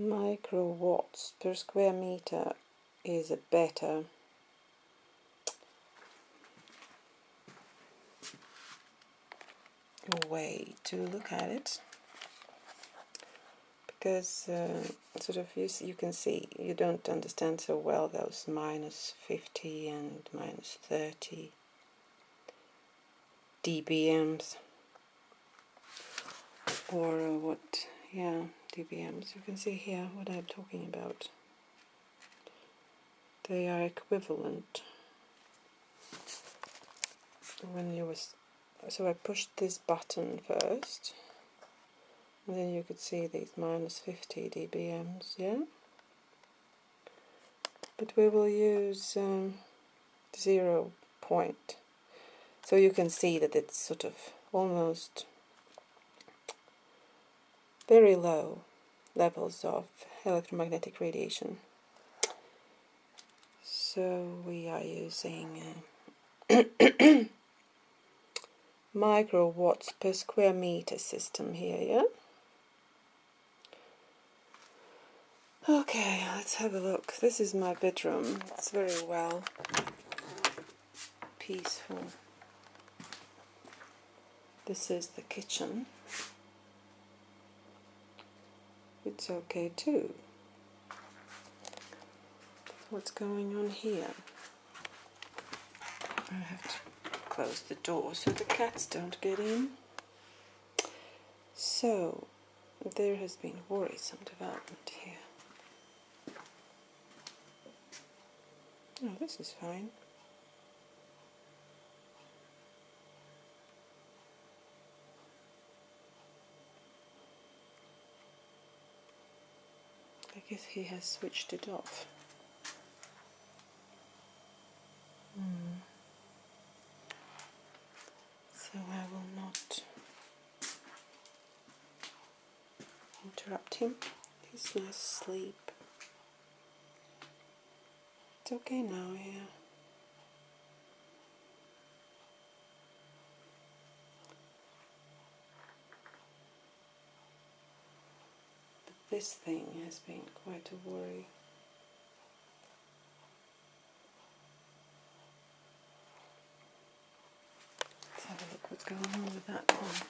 microwatts per square meter is a better. Way to look at it. Because uh, sort of you, you can see you don't understand so well those minus 50 and minus 30 dBms. Or uh, what yeah dBms you can see here what I'm talking about. They are equivalent. When you was so I pushed this button first and then you could see these minus 50 dBms yeah? But we will use um, zero point. So you can see that it's sort of almost very low levels of electromagnetic radiation so we are using uh, microwatts per square meter system here, yeah? Okay, let's have a look. This is my bedroom. It's very well peaceful. This is the kitchen. It's okay too. What's going on here? I have to close the door so the cats don't get in. So, there has been worrisome development here. Oh, this is fine. Guess he has switched it off. Hmm. So I will not interrupt him. He's nice asleep. It's okay now, yeah. This thing has been quite a worry. Let's have a look what's going on with that one.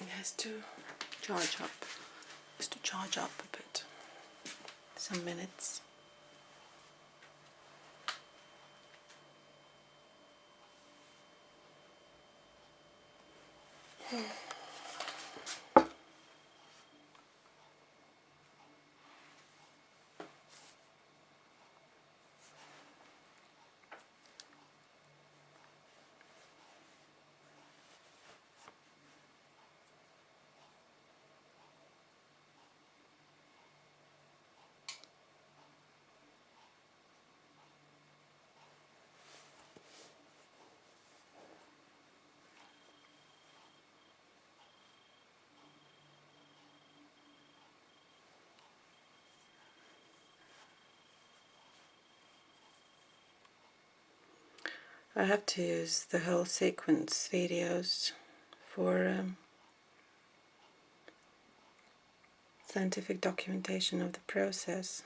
It has to charge up, just to charge up a bit, some minutes. I have to use the whole sequence videos for um, scientific documentation of the process.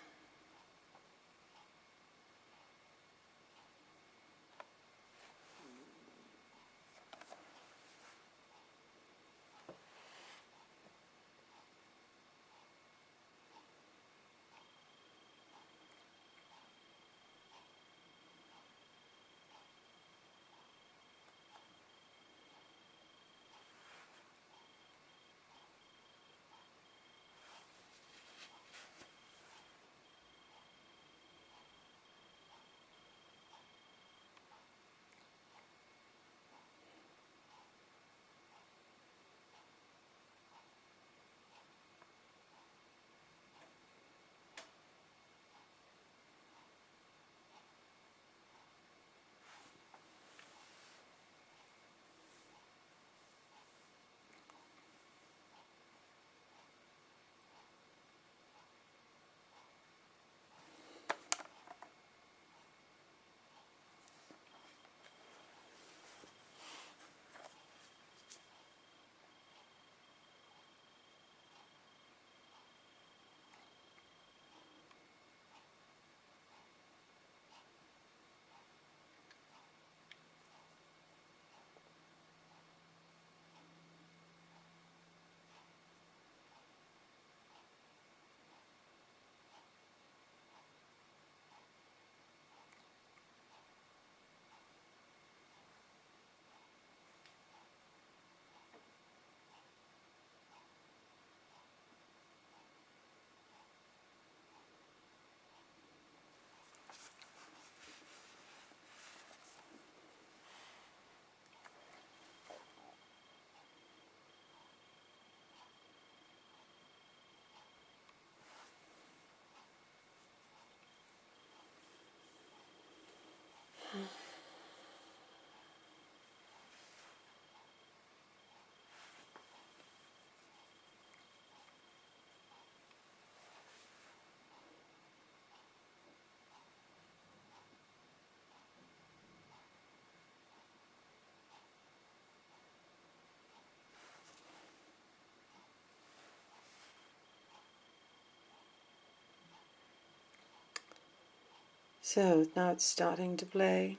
So now it's starting to play.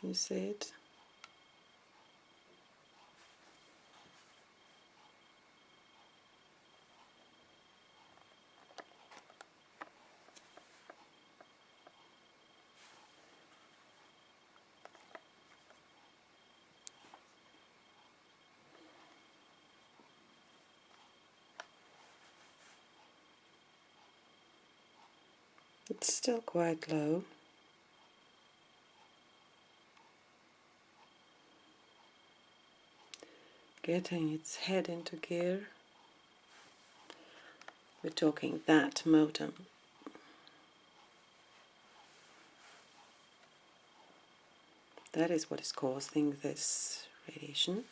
Can you see it? It's still quite low. Getting its head into gear. We're talking that modem. That is what is causing this radiation.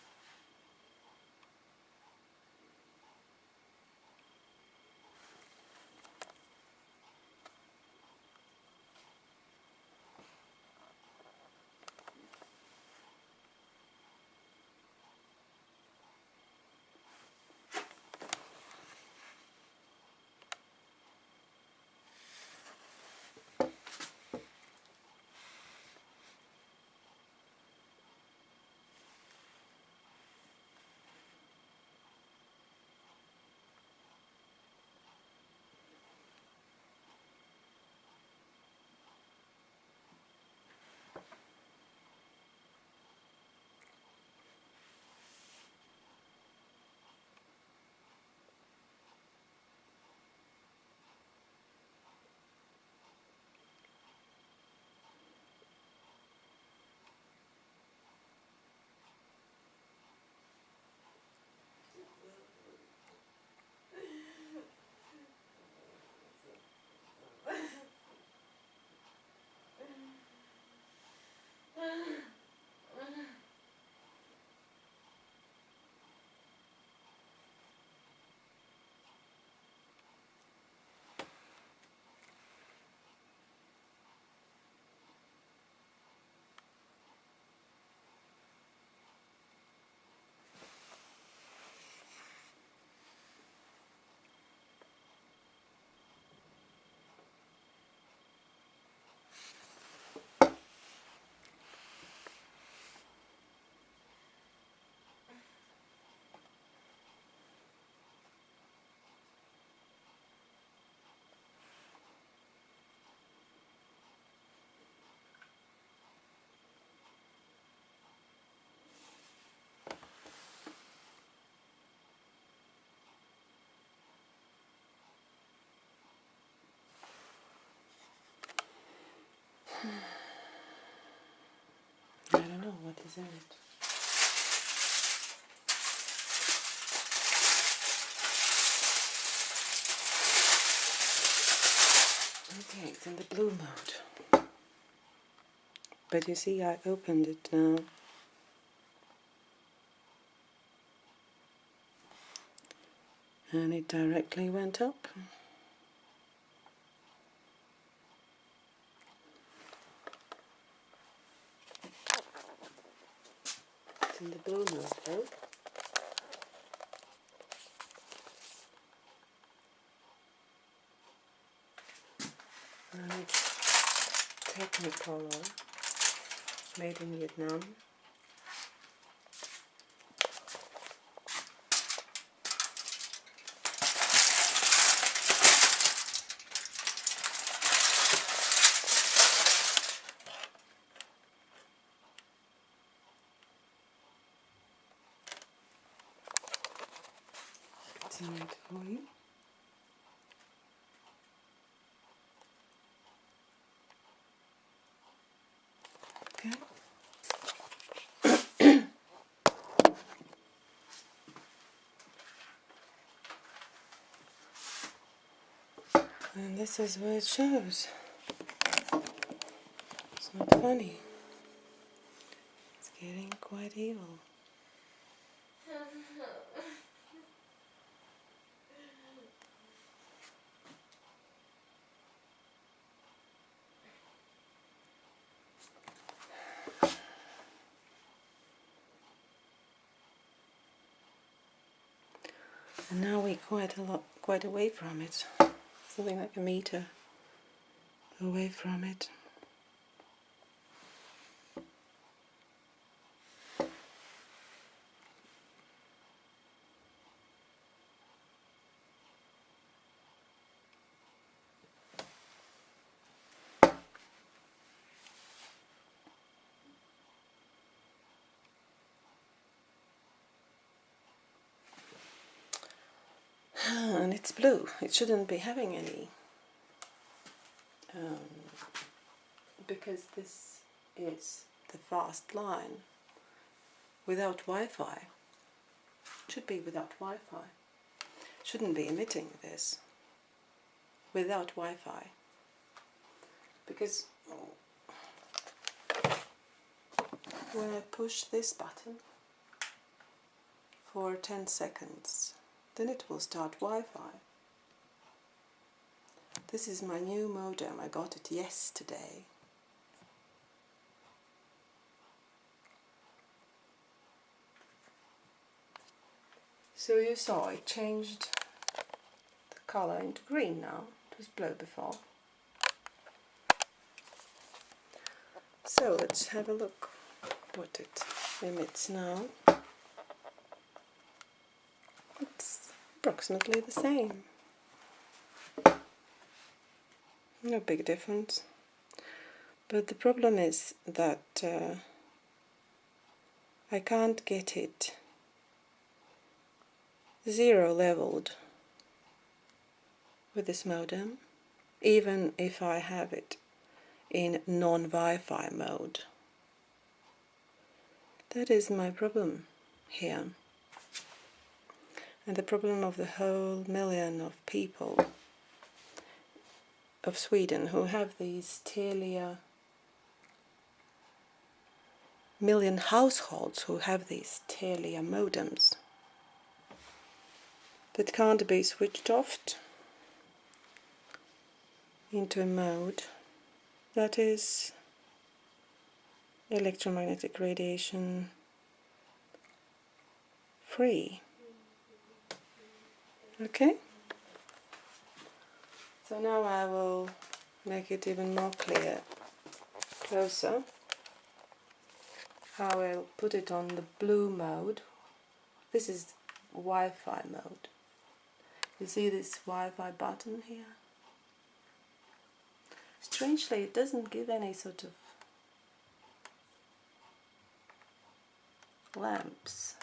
Don't know what is in it. Okay, it's in the blue mode. But you see, I opened it now. And it directly went up. In the blue mode though. It's Technicolor, made in Vietnam. It's in it for you. Okay. And this is what it shows. It's not funny. It's getting quite evil. And now we're quite a lot, quite away from it. Something like a meter away from it. And it's blue. It shouldn't be having any um, because this is the fast line without Wi-Fi. Should be without Wi-Fi. Shouldn't be emitting this without Wi-Fi because when I push this button for 10 seconds then it will start Wi-Fi. This is my new modem, I got it yesterday. So you saw it changed the color into green now, it was blue before. So let's have a look what it emits now. It's approximately the same. No big difference. But the problem is that uh, I can't get it zero leveled with this modem, even if I have it in non-Wi-Fi mode. That is my problem here. And the problem of the whole million of people of Sweden who have these Telia million households who have these Telia modems that can't be switched off into a mode that is electromagnetic radiation free. Okay? So now I will make it even more clear, closer. I will put it on the blue mode. This is Wi-Fi mode. You see this Wi-Fi button here? Strangely, it doesn't give any sort of lamps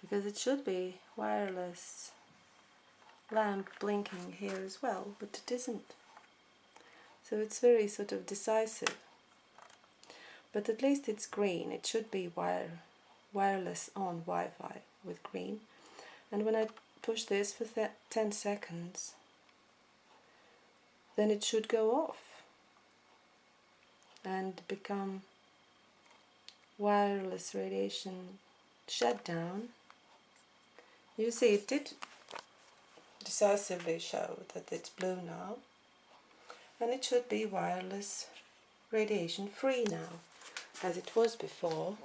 because it should be wireless lamp blinking here as well, but it isn't. So it's very sort of decisive. But at least it's green. It should be wire, wireless on Wi-Fi with green. And when I push this for 10 seconds, then it should go off and become wireless radiation shutdown. You see, it did decisively show that it's blue now and it should be wireless radiation free now as it was before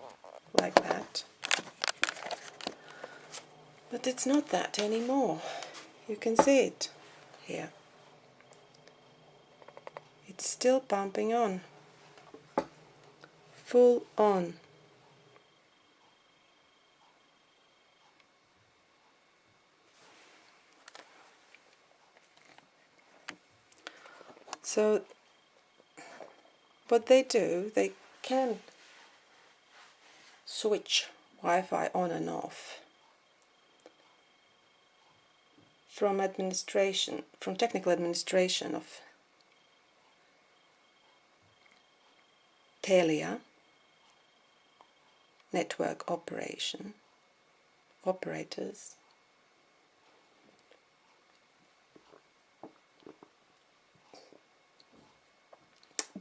like that. But it's not that anymore. You can see it here. It's still pumping on. Full on So what they do, they can switch Wi-Fi on and off from administration, from technical administration of Telia network operation operators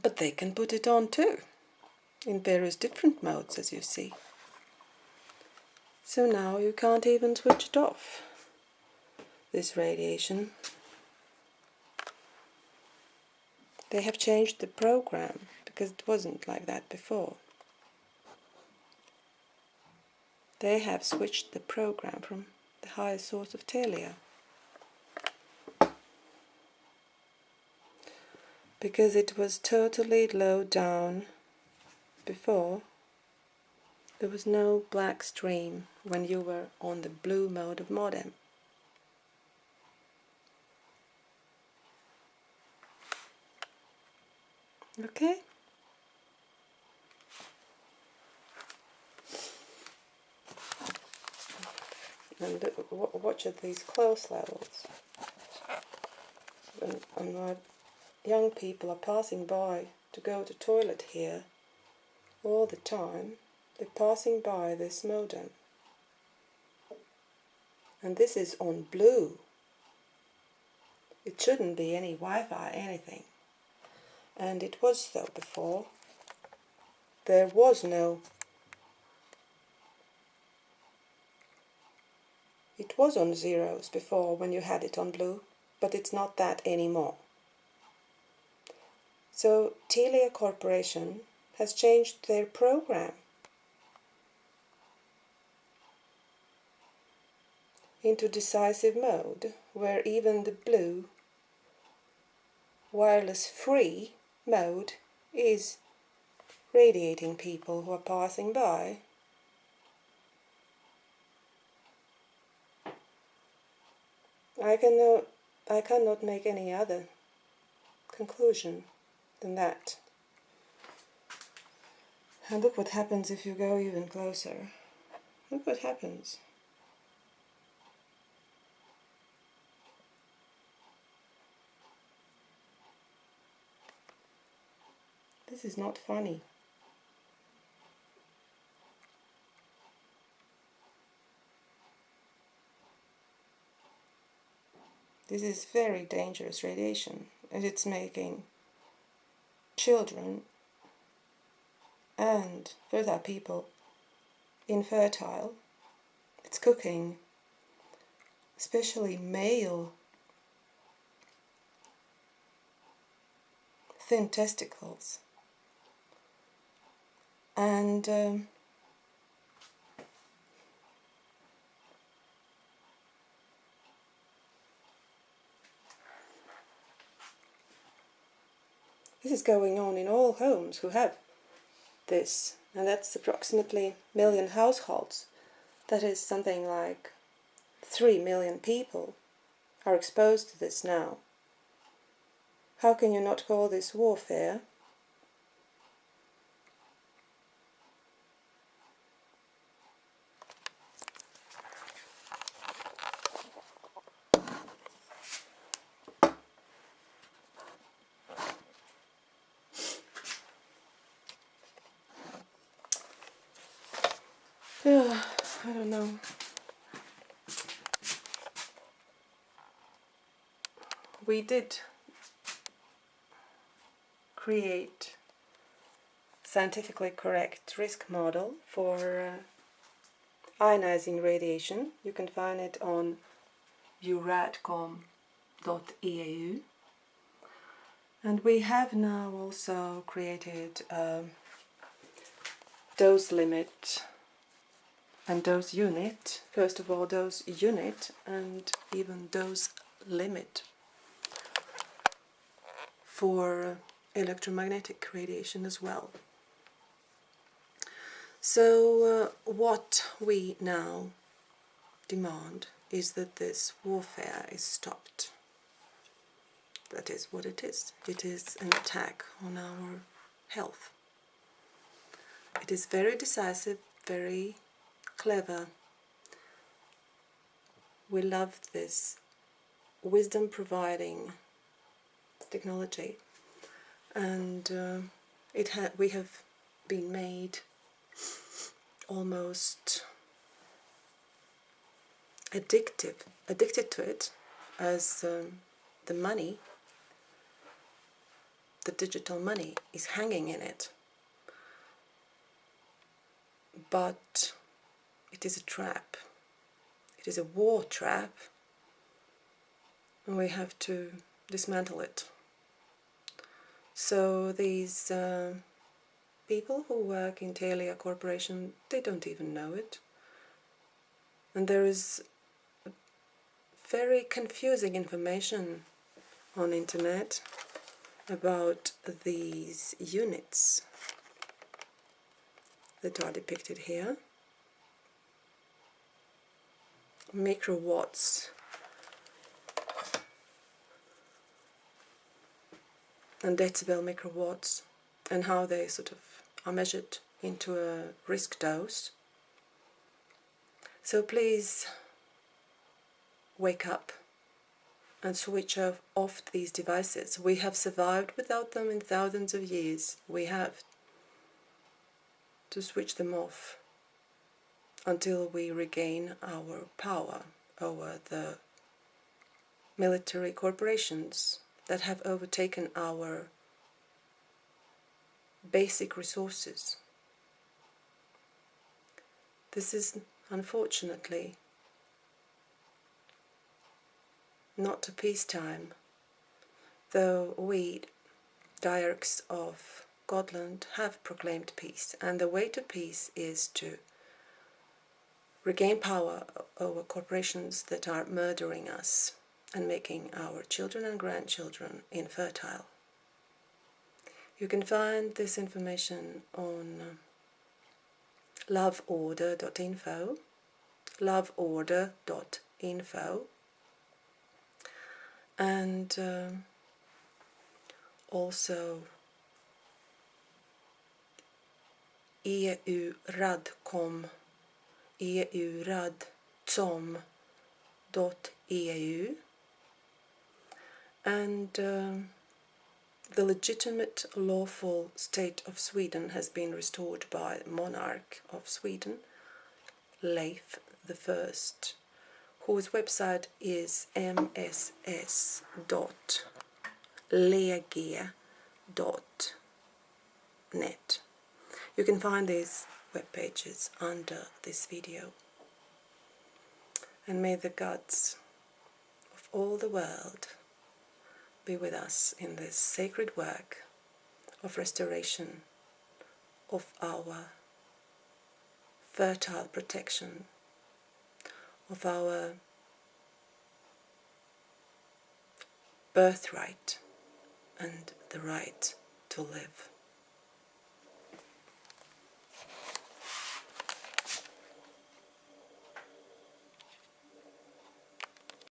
but they can put it on too in various different modes as you see. So now you can't even switch it off this radiation. They have changed the program because it wasn't like that before. They have switched the program from the highest source of Telia because it was totally low down before there was no black stream when you were on the blue mode of modem. Okay? and watch at these close levels. And my young people are passing by to go to toilet here all the time. They're passing by this modem. And this is on blue. It shouldn't be any Wi-Fi, anything. And it was so before. There was no It was on zeros before when you had it on blue, but it's not that anymore. So Telia Corporation has changed their program into decisive mode, where even the blue wireless free mode is radiating people who are passing by. I cannot, I cannot make any other conclusion than that. And look what happens if you go even closer. Look what happens. This is not funny. This is very dangerous radiation and it's making children and fertile people infertile. It's cooking, especially male thin testicles. And um, This is going on in all homes who have this, and that's approximately million households. That is something like 3 million people are exposed to this now. How can you not call this warfare? Yeah, I don't know. We did create scientifically correct risk model for uh, ionizing radiation. You can find it on euradcom.eu and we have now also created a dose limit and dose unit, first of all dose unit and even dose limit for electromagnetic radiation as well. So uh, what we now demand is that this warfare is stopped. That is what it is. It is an attack on our health. It is very decisive, very clever. We love this wisdom providing technology and uh, it ha we have been made almost addictive addicted to it as um, the money the digital money is hanging in it but it is a trap. It is a war trap and we have to dismantle it. So these uh, people who work in Telia Corporation, they don't even know it. And there is very confusing information on internet about these units that are depicted here. microwatts and decibel microwatts and how they sort of are measured into a risk dose. So please wake up and switch off, off these devices. We have survived without them in thousands of years. We have to switch them off until we regain our power over the military corporations that have overtaken our basic resources. This is unfortunately not a peacetime, though we, Diarchs of Godland, have proclaimed peace, and the way to peace is to regain power over corporations that are murdering us and making our children and grandchildren infertile. You can find this information on loveorder.info, loveorder.info, and um, also EU-radcom, EU-radcom.eu, and um, the legitimate lawful state of Sweden has been restored by monarch of Sweden, Leif the First, whose website is mss.lege.net. You can find these web pages under this video. And may the gods of all the world be with us in this sacred work of restoration of our fertile protection of our birthright and the right to live.